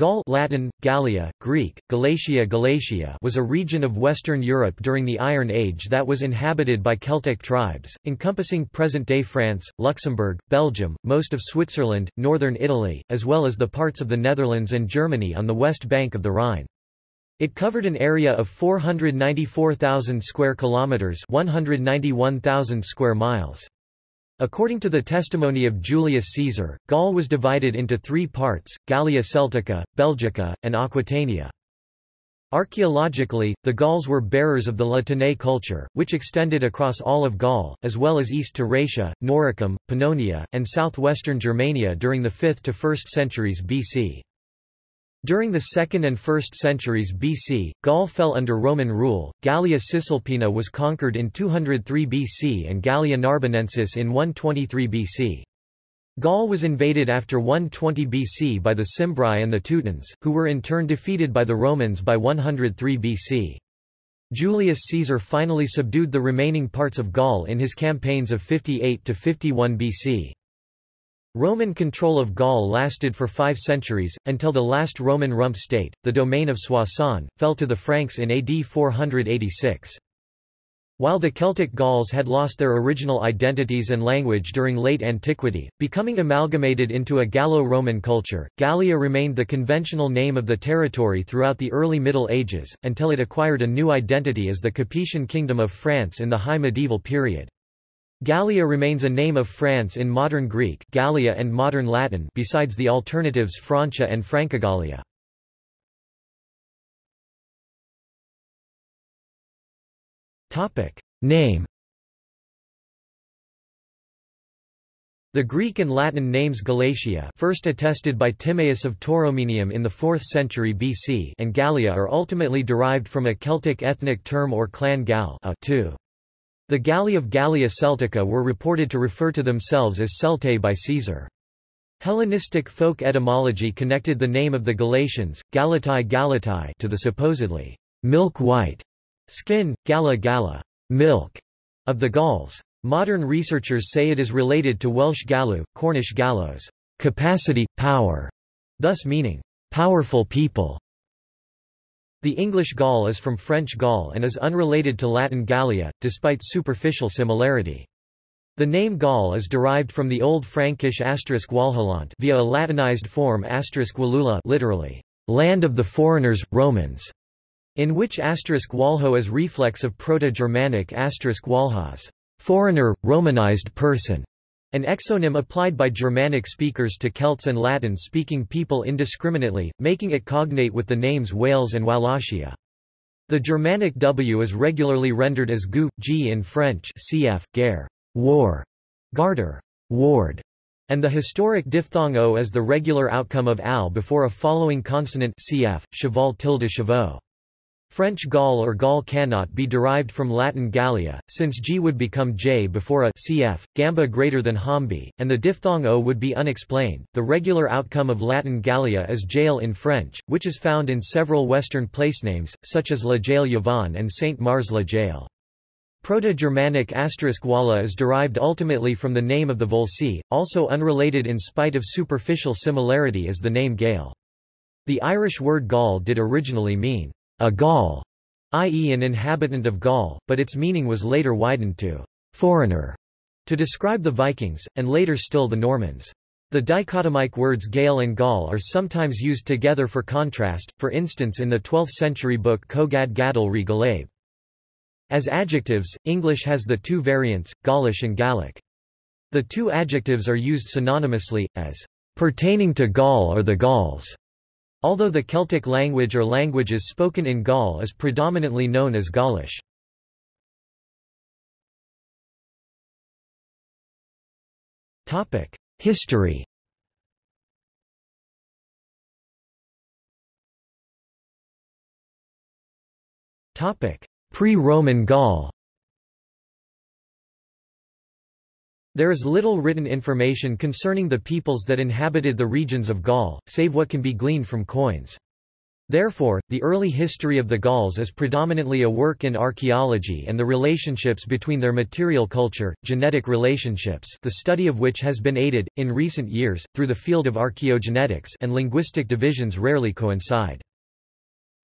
Gaul Latin, Gallia, Greek, Galatia Galatia was a region of Western Europe during the Iron Age that was inhabited by Celtic tribes, encompassing present-day France, Luxembourg, Belgium, most of Switzerland, northern Italy, as well as the parts of the Netherlands and Germany on the west bank of the Rhine. It covered an area of 494,000 square kilometers, 191,000 square miles. According to the testimony of Julius Caesar, Gaul was divided into three parts, Gallia Celtica, Belgica, and Aquitania. Archaeologically, the Gauls were bearers of the La Tène culture, which extended across all of Gaul, as well as east to Raetia, Noricum, Pannonia, and southwestern Germania during the 5th to 1st centuries BC. During the 2nd and 1st centuries BC, Gaul fell under Roman rule. Gallia Cisalpina was conquered in 203 BC and Gallia Narbonensis in 123 BC. Gaul was invaded after 120 BC by the Cimbri and the Teutons, who were in turn defeated by the Romans by 103 BC. Julius Caesar finally subdued the remaining parts of Gaul in his campaigns of 58 to 51 BC. Roman control of Gaul lasted for five centuries, until the last Roman rump state, the domain of Soissons, fell to the Franks in AD 486. While the Celtic Gauls had lost their original identities and language during late antiquity, becoming amalgamated into a Gallo-Roman culture, Gallia remained the conventional name of the territory throughout the early Middle Ages, until it acquired a new identity as the Capetian Kingdom of France in the High Medieval period. Gallia remains a name of France in modern Greek Gallia and modern Latin besides the alternatives Francia and Francogallia. Name The Greek and Latin names Galatia first attested by Timaeus of Tauromenium in the 4th century BC and Gallia are ultimately derived from a Celtic ethnic term or clan Gal a, too. The Galli of Gallia Celtica were reported to refer to themselves as Celtae by Caesar. Hellenistic folk etymology connected the name of the Galatians, Galatai Galatai to the supposedly milk-white skin, Gala Gala milk, of the Gauls. Modern researchers say it is related to Welsh Galu, Cornish Gallos capacity, power, thus meaning powerful people. The English Gaul is from French Gaul and is unrelated to Latin Gallia, despite superficial similarity. The name Gaul is derived from the Old Frankish asterisk Walhalant via a Latinized form asterisk Walula literally, land of the foreigners, Romans, in which asterisk Walho is reflex of Proto-Germanic asterisk Walhas, foreigner, Romanized person. An exonym applied by Germanic speakers to Celts and Latin-speaking people indiscriminately, making it cognate with the names Wales and Wallachia. The Germanic W is regularly rendered as gu, g in French cf. guerre, war, garter, ward, and the historic diphthong o as the regular outcome of al before a following consonant cf. cheval tilde chevaux. French Gaul or Gaul cannot be derived from Latin Gallia, since G would become J before a cf, gamba greater than hombi, and the diphthong O would be unexplained. The regular outcome of Latin Gallia is jail in French, which is found in several Western placenames, such as La Jaille Yvon and Saint Mars La Jaille. Proto-Germanic asterisk walla is derived ultimately from the name of the Volcae, also unrelated in spite of superficial similarity as the name Gael. The Irish word Gaul did originally mean a Gaul, i.e. an inhabitant of Gaul, but its meaning was later widened to foreigner to describe the Vikings, and later still the Normans. The dichotomic words Gael and Gaul are sometimes used together for contrast, for instance in the 12th-century book Cogad Gáedel re Gallaib. As adjectives, English has the two variants, Gaulish and Gallic. The two adjectives are used synonymously, as pertaining to Gaul or the Gauls, Although the Celtic language or languages spoken in Gaul is predominantly known as Gaulish. History Pre-Roman Gaul There is little written information concerning the peoples that inhabited the regions of Gaul, save what can be gleaned from coins. Therefore, the early history of the Gauls is predominantly a work in archaeology and the relationships between their material culture, genetic relationships the study of which has been aided, in recent years, through the field of archaeogenetics and linguistic divisions rarely coincide.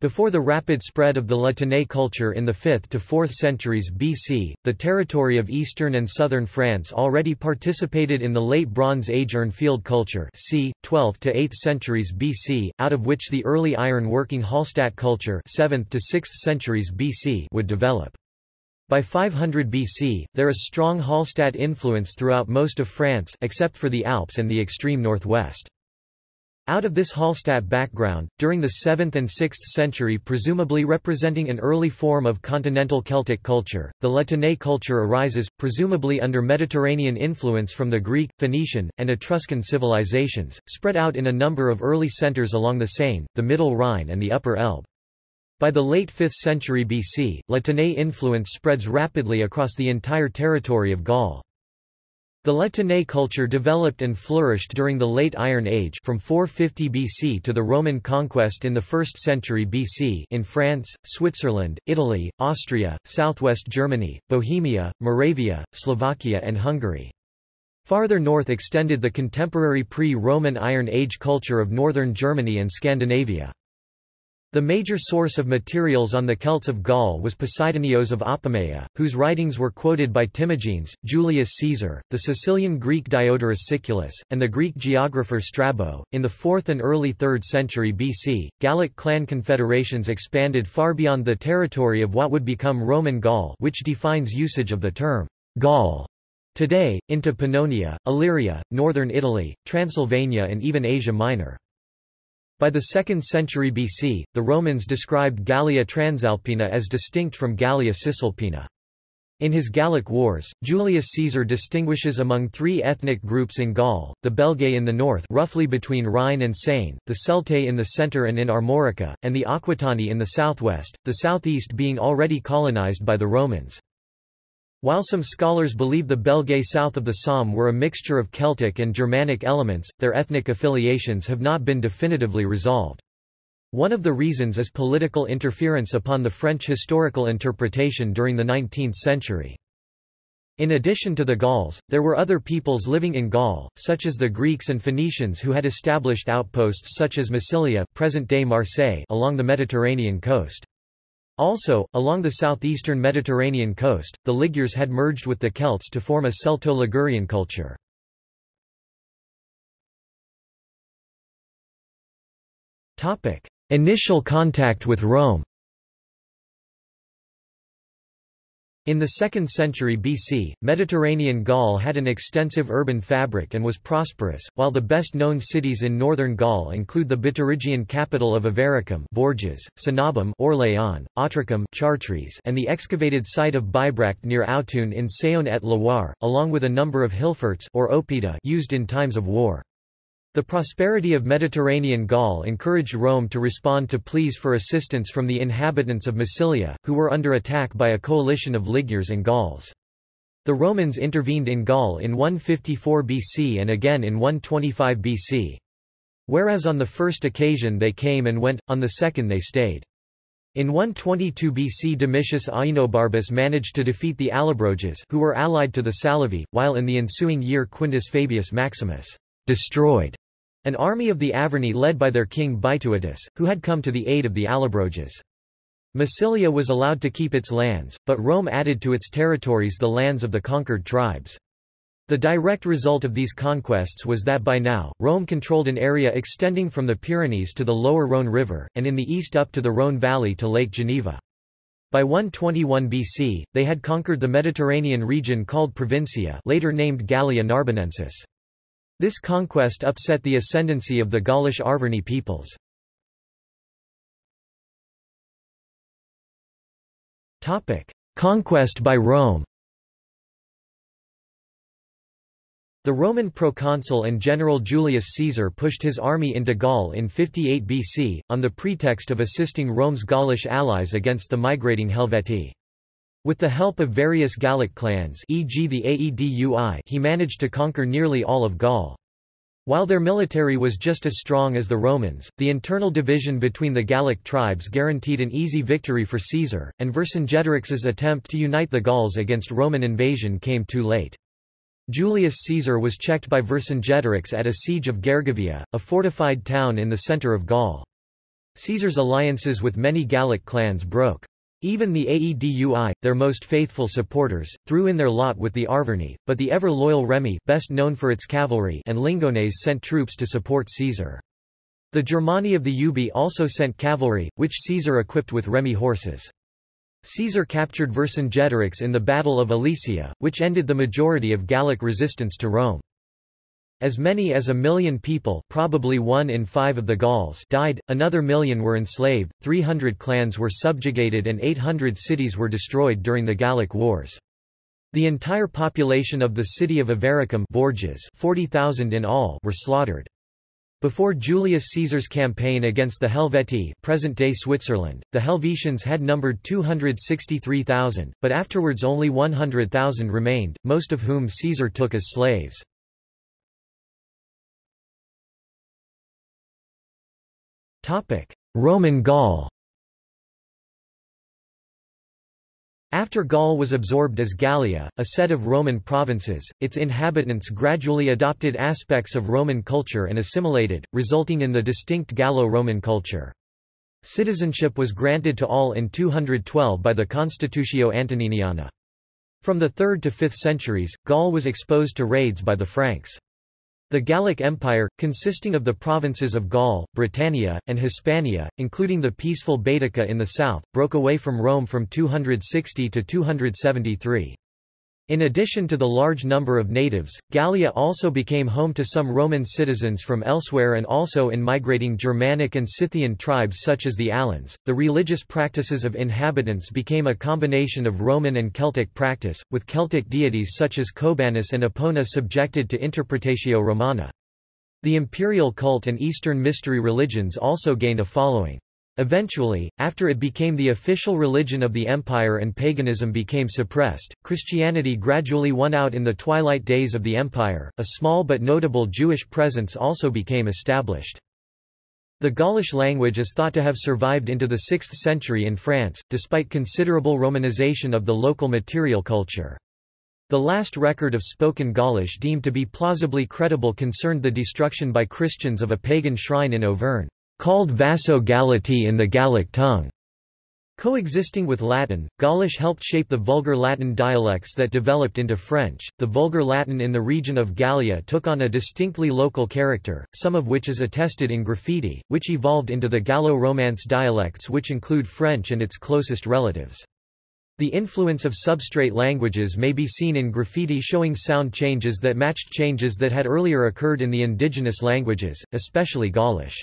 Before the rapid spread of the La Tène culture in the 5th to 4th centuries BC, the territory of eastern and southern France already participated in the Late Bronze Age Urnfield culture c. 12th to 8th centuries BC, out of which the early iron-working Hallstatt culture 7th to 6th centuries BC would develop. By 500 BC, there is strong Hallstatt influence throughout most of France except for the Alps and the extreme northwest. Out of this Hallstatt background, during the 7th and 6th century presumably representing an early form of continental Celtic culture, the La Tène culture arises, presumably under Mediterranean influence from the Greek, Phoenician, and Etruscan civilizations, spread out in a number of early centers along the Seine, the Middle Rhine and the Upper Elbe. By the late 5th century BC, La Tène influence spreads rapidly across the entire territory of Gaul. The La Tène culture developed and flourished during the Late Iron Age from 450 BC to the Roman conquest in the 1st century BC in France, Switzerland, Italy, Austria, southwest Germany, Bohemia, Moravia, Slovakia and Hungary. Farther north extended the contemporary pre-Roman Iron Age culture of northern Germany and Scandinavia. The major source of materials on the Celts of Gaul was Posidonios of Apamea, whose writings were quoted by Timagenes, Julius Caesar, the Sicilian Greek Diodorus Siculus, and the Greek geographer Strabo. In the 4th and early 3rd century BC, Gallic clan confederations expanded far beyond the territory of what would become Roman Gaul which defines usage of the term Gaul today, into Pannonia, Illyria, northern Italy, Transylvania and even Asia Minor. By the 2nd century BC, the Romans described Gallia Transalpina as distinct from Gallia Cisalpina. In his Gallic Wars, Julius Caesar distinguishes among three ethnic groups in Gaul, the Belgae in the north roughly between Rhine and Seine, the Celtae in the center and in Armorica, and the Aquitani in the southwest, the southeast being already colonized by the Romans. While some scholars believe the Belgae south of the Somme were a mixture of Celtic and Germanic elements, their ethnic affiliations have not been definitively resolved. One of the reasons is political interference upon the French historical interpretation during the 19th century. In addition to the Gauls, there were other peoples living in Gaul, such as the Greeks and Phoenicians who had established outposts such as Massilia present-day Marseille along the Mediterranean coast. Also, along the southeastern Mediterranean coast, the Ligures had merged with the Celts to form a Celto-Ligurian culture. Initial contact with Rome In the 2nd century BC, Mediterranean Gaul had an extensive urban fabric and was prosperous, while the best-known cities in northern Gaul include the Biturigian capital of Avaricum Bourges, Cenabum Orléans, Autricum Chartres and the excavated site of Bibracte near Autun in Saône-et-Loire, along with a number of hillforts or oppida used in times of war. The prosperity of Mediterranean Gaul encouraged Rome to respond to pleas for assistance from the inhabitants of Massilia, who were under attack by a coalition of Ligures and Gauls. The Romans intervened in Gaul in 154 BC and again in 125 BC. Whereas on the first occasion they came and went, on the second they stayed. In 122 BC Domitius Ahenobarbus managed to defeat the Allobroges who were allied to the Salluvii, while in the ensuing year Quintus Fabius Maximus destroyed an army of the Arverni led by their king Bituitus, who had come to the aid of the Allobroges. Massilia was allowed to keep its lands, but Rome added to its territories the lands of the conquered tribes. The direct result of these conquests was that by now, Rome controlled an area extending from the Pyrenees to the lower Rhône River, and in the east up to the Rhône Valley to Lake Geneva. By 121 BC, they had conquered the Mediterranean region called Provincia later named Gallia Narbonensis. This conquest upset the ascendancy of the Gaulish Arverni peoples. Conquest by Rome The Roman proconsul and general Julius Caesar pushed his army into Gaul in 58 BC, on the pretext of assisting Rome's Gaulish allies against the migrating Helvetii. With the help of various Gallic clans e.g. the Aedui he managed to conquer nearly all of Gaul. While their military was just as strong as the Romans, the internal division between the Gallic tribes guaranteed an easy victory for Caesar, and Vercingetorix's attempt to unite the Gauls against Roman invasion came too late. Julius Caesar was checked by Vercingetorix at a siege of Gergovia, a fortified town in the centre of Gaul. Caesar's alliances with many Gallic clans broke. Even the Aedui, their most faithful supporters, threw in their lot with the Arverni, but the ever-loyal Remi best known for its cavalry and Lingones sent troops to support Caesar. The Germani of the Ubii also sent cavalry, which Caesar equipped with Remi horses. Caesar captured Vercingetorix in the Battle of Alesia, which ended the majority of Gallic resistance to Rome. As many as a million people probably one in five of the Gauls died, another million were enslaved, 300 clans were subjugated and 800 cities were destroyed during the Gallic Wars. The entire population of the city of Avaricum Bourges 40,000 in all were slaughtered. Before Julius Caesar's campaign against the Helvetii present-day Switzerland, the Helvetians had numbered 263,000, but afterwards only 100,000 remained, most of whom Caesar took as slaves. Roman Gaul After Gaul was absorbed as Gallia, a set of Roman provinces, its inhabitants gradually adopted aspects of Roman culture and assimilated, resulting in the distinct Gallo-Roman culture. Citizenship was granted to all in 212 by the Constitutio Antoniniana. From the 3rd to 5th centuries, Gaul was exposed to raids by the Franks. The Gallic Empire, consisting of the provinces of Gaul, Britannia, and Hispania, including the peaceful Baetica in the south, broke away from Rome from 260 to 273. In addition to the large number of natives, Gallia also became home to some Roman citizens from elsewhere and also in migrating Germanic and Scythian tribes such as the Alans. The religious practices of inhabitants became a combination of Roman and Celtic practice, with Celtic deities such as Cobanus and Epona subjected to Interpretatio Romana. The imperial cult and Eastern mystery religions also gained a following. Eventually, after it became the official religion of the empire and paganism became suppressed, Christianity gradually won out in the twilight days of the empire. A small but notable Jewish presence also became established. The Gaulish language is thought to have survived into the 6th century in France, despite considerable romanization of the local material culture. The last record of spoken Gaulish deemed to be plausibly credible concerned the destruction by Christians of a pagan shrine in Auvergne called Vaso Galati in the Gallic tongue. Coexisting with Latin, Gaulish helped shape the Vulgar Latin dialects that developed into French. The Vulgar Latin in the region of Gallia took on a distinctly local character, some of which is attested in graffiti, which evolved into the Gallo-Romance dialects which include French and its closest relatives. The influence of substrate languages may be seen in graffiti showing sound changes that matched changes that had earlier occurred in the indigenous languages, especially Gaulish.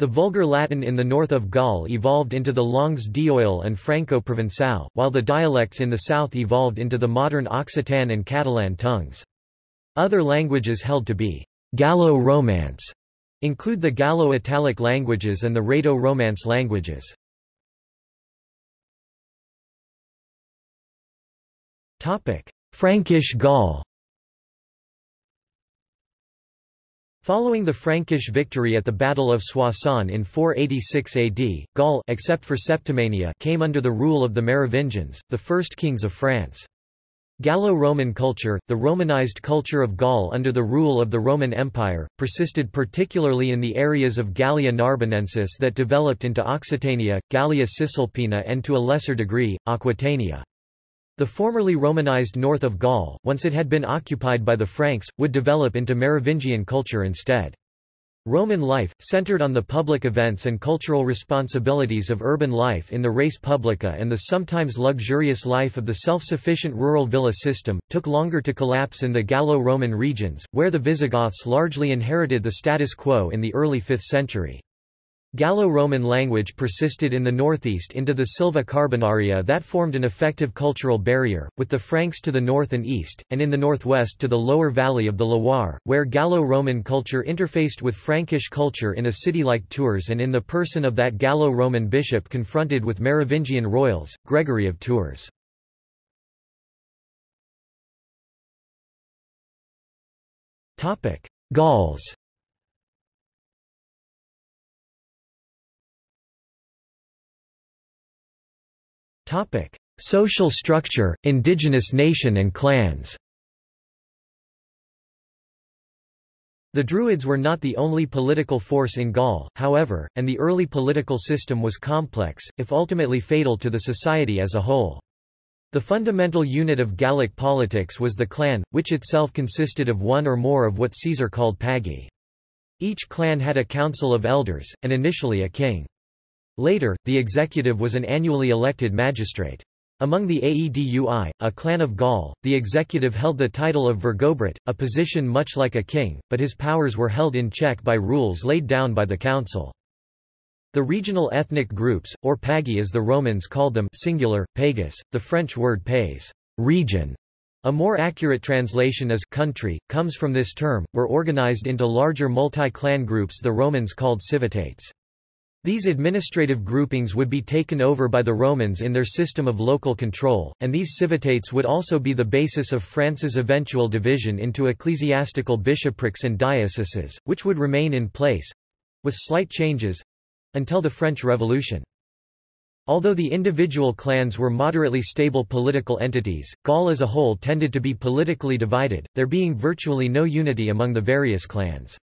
The Vulgar Latin in the north of Gaul evolved into the Langues d'Oil and Franco-Provençal, while the dialects in the south evolved into the modern Occitan and Catalan tongues. Other languages held to be Gallo-Romance include the Gallo-Italic languages and the Rhaeto-Romance languages. Frankish Gaul Following the Frankish victory at the Battle of Soissons in 486 AD, Gaul except for Septimania came under the rule of the Merovingians, the first kings of France. Gallo-Roman culture, the Romanized culture of Gaul under the rule of the Roman Empire, persisted particularly in the areas of Gallia Narbonensis that developed into Occitania, Gallia Cisalpina and to a lesser degree, Aquitania. The formerly Romanized north of Gaul, once it had been occupied by the Franks, would develop into Merovingian culture instead. Roman life, centered on the public events and cultural responsibilities of urban life in the res publica and the sometimes luxurious life of the self-sufficient rural villa system, took longer to collapse in the Gallo-Roman regions, where the Visigoths largely inherited the status quo in the early 5th century. Gallo-Roman language persisted in the northeast into the Silva Carbonaria that formed an effective cultural barrier, with the Franks to the north and east, and in the northwest to the lower valley of the Loire, where Gallo-Roman culture interfaced with Frankish culture in a city like Tours and in the person of that Gallo-Roman bishop confronted with Merovingian royals, Gregory of Tours. Gauls Topic: Social structure, indigenous nation and clans. The Druids were not the only political force in Gaul, however, and the early political system was complex, if ultimately fatal to the society as a whole. The fundamental unit of Gallic politics was the clan, which itself consisted of one or more of what Caesar called pagi. Each clan had a council of elders, and initially a king. Later, the executive was an annually elected magistrate. Among the Aedui, a clan of Gaul, the executive held the title of Vergobret, a position much like a king, but his powers were held in check by rules laid down by the council. The regional ethnic groups, or pagi as the Romans called them singular, pagus, the French word pays region, a more accurate translation as country, comes from this term, were organized into larger multi-clan groups the Romans called civitates. These administrative groupings would be taken over by the Romans in their system of local control, and these civitates would also be the basis of France's eventual division into ecclesiastical bishoprics and dioceses, which would remain in place—with slight changes—until the French Revolution. Although the individual clans were moderately stable political entities, Gaul as a whole tended to be politically divided, there being virtually no unity among the various clans.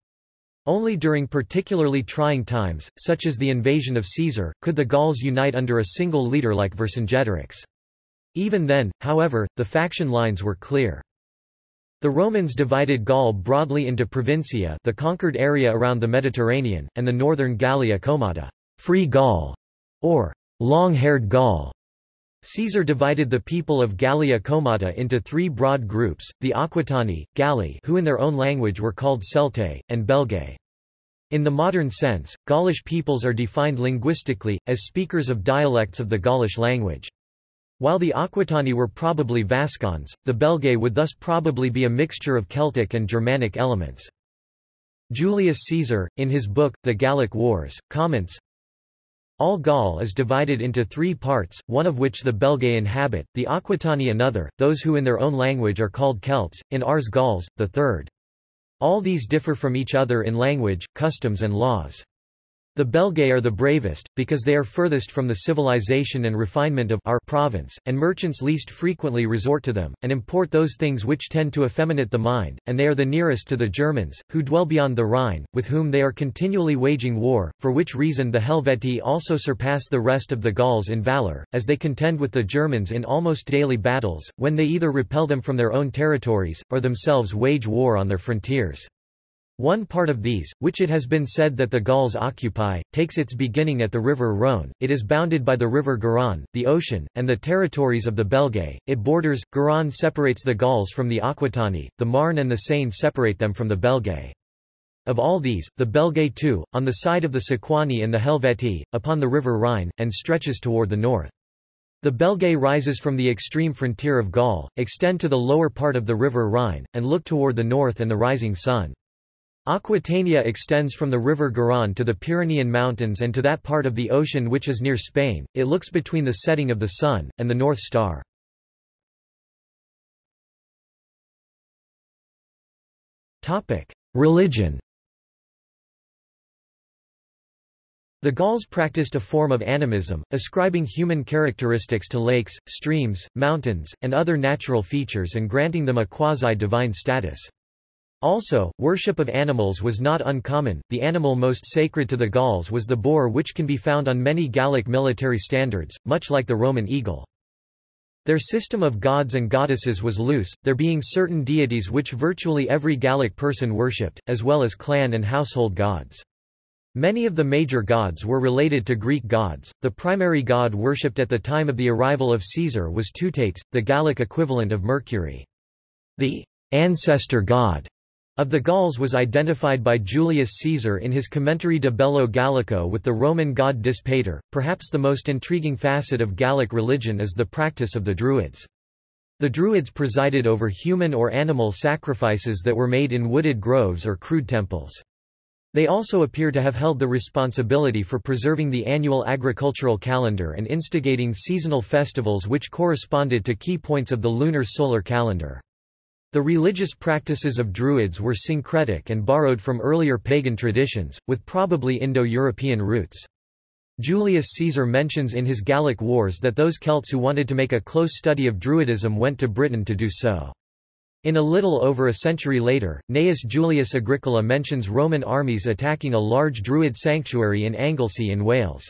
Only during particularly trying times, such as the invasion of Caesar, could the Gauls unite under a single leader like Vercingetorix. Even then, however, the faction lines were clear. The Romans divided Gaul broadly into provincia the conquered area around the Mediterranean, and the northern Gallia Comata free Gaul", or long-haired Gaul. Caesar divided the people of Gallia Comata into three broad groups, the Aquitani, Galli who in their own language were called Celtae, and Belgae. In the modern sense, Gaulish peoples are defined linguistically, as speakers of dialects of the Gaulish language. While the Aquitani were probably Vascons, the Belgae would thus probably be a mixture of Celtic and Germanic elements. Julius Caesar, in his book, The Gallic Wars, comments, all Gaul is divided into three parts, one of which the Belgae inhabit, the Aquitani another, those who in their own language are called Celts, in Ars Gauls, the third. All these differ from each other in language, customs and laws. The Belgae are the bravest, because they are furthest from the civilization and refinement of our province, and merchants least frequently resort to them, and import those things which tend to effeminate the mind, and they are the nearest to the Germans, who dwell beyond the Rhine, with whom they are continually waging war, for which reason the Helvetii also surpass the rest of the Gauls in valour, as they contend with the Germans in almost daily battles, when they either repel them from their own territories, or themselves wage war on their frontiers. One part of these, which it has been said that the Gauls occupy, takes its beginning at the river Rhône, it is bounded by the river Garonne, the ocean, and the territories of the Belgae, it borders, Garonne separates the Gauls from the Aquitani, the Marne and the Seine separate them from the Belgae. Of all these, the Belgae too, on the side of the Sequani and the Helvetii, upon the river Rhine, and stretches toward the north. The Belgae rises from the extreme frontier of Gaul, extend to the lower part of the river Rhine, and look toward the north and the rising sun. Aquitania extends from the river Garonne to the Pyrenean Mountains and to that part of the ocean which is near Spain, it looks between the setting of the sun, and the North Star. Religion The Gauls practiced a form of animism, ascribing human characteristics to lakes, streams, mountains, and other natural features and granting them a quasi-divine status. Also, worship of animals was not uncommon, the animal most sacred to the Gauls was the boar which can be found on many Gallic military standards, much like the Roman eagle. Their system of gods and goddesses was loose, there being certain deities which virtually every Gallic person worshipped, as well as clan and household gods. Many of the major gods were related to Greek gods. The primary god worshipped at the time of the arrival of Caesar was Teutates, the Gallic equivalent of Mercury. The ancestor god of the Gauls was identified by Julius Caesar in his Commentary de Bello Gallico with the Roman god Dispater. Perhaps the most intriguing facet of Gallic religion is the practice of the Druids. The Druids presided over human or animal sacrifices that were made in wooded groves or crude temples. They also appear to have held the responsibility for preserving the annual agricultural calendar and instigating seasonal festivals which corresponded to key points of the lunar solar calendar. The religious practices of Druids were syncretic and borrowed from earlier pagan traditions, with probably Indo-European roots. Julius Caesar mentions in his Gallic Wars that those Celts who wanted to make a close study of Druidism went to Britain to do so. In a little over a century later, Gnaeus Julius Agricola mentions Roman armies attacking a large Druid sanctuary in Anglesey in Wales.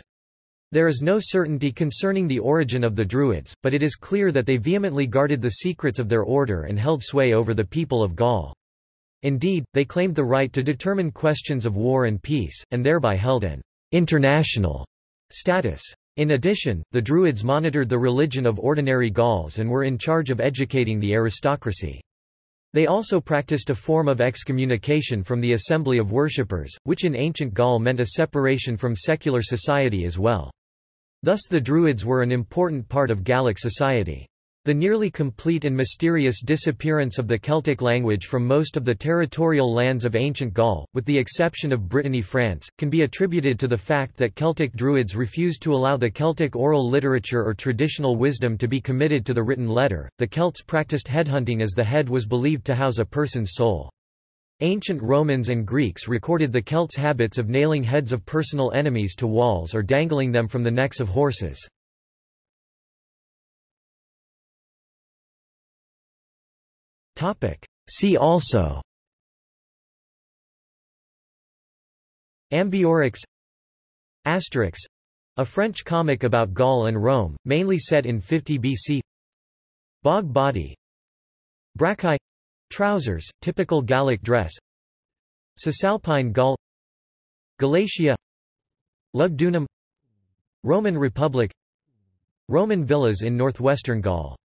There is no certainty concerning the origin of the Druids, but it is clear that they vehemently guarded the secrets of their order and held sway over the people of Gaul. Indeed, they claimed the right to determine questions of war and peace, and thereby held an international status. In addition, the Druids monitored the religion of ordinary Gauls and were in charge of educating the aristocracy. They also practiced a form of excommunication from the assembly of worshippers, which in ancient Gaul meant a separation from secular society as well. Thus the Druids were an important part of Gallic society. The nearly complete and mysterious disappearance of the Celtic language from most of the territorial lands of ancient Gaul, with the exception of Brittany France, can be attributed to the fact that Celtic Druids refused to allow the Celtic oral literature or traditional wisdom to be committed to the written letter. The Celts practiced headhunting as the head was believed to house a person's soul. Ancient Romans and Greeks recorded the Celts' habits of nailing heads of personal enemies to walls or dangling them from the necks of horses. See also. Ambiorix. Asterix. A French comic about Gaul and Rome, mainly set in 50 BC Bog body. Braccae trousers, typical Gallic dress. Cisalpine Gaul. Galatia Lugdunum. Roman Republic. Roman villas in northwestern Gaul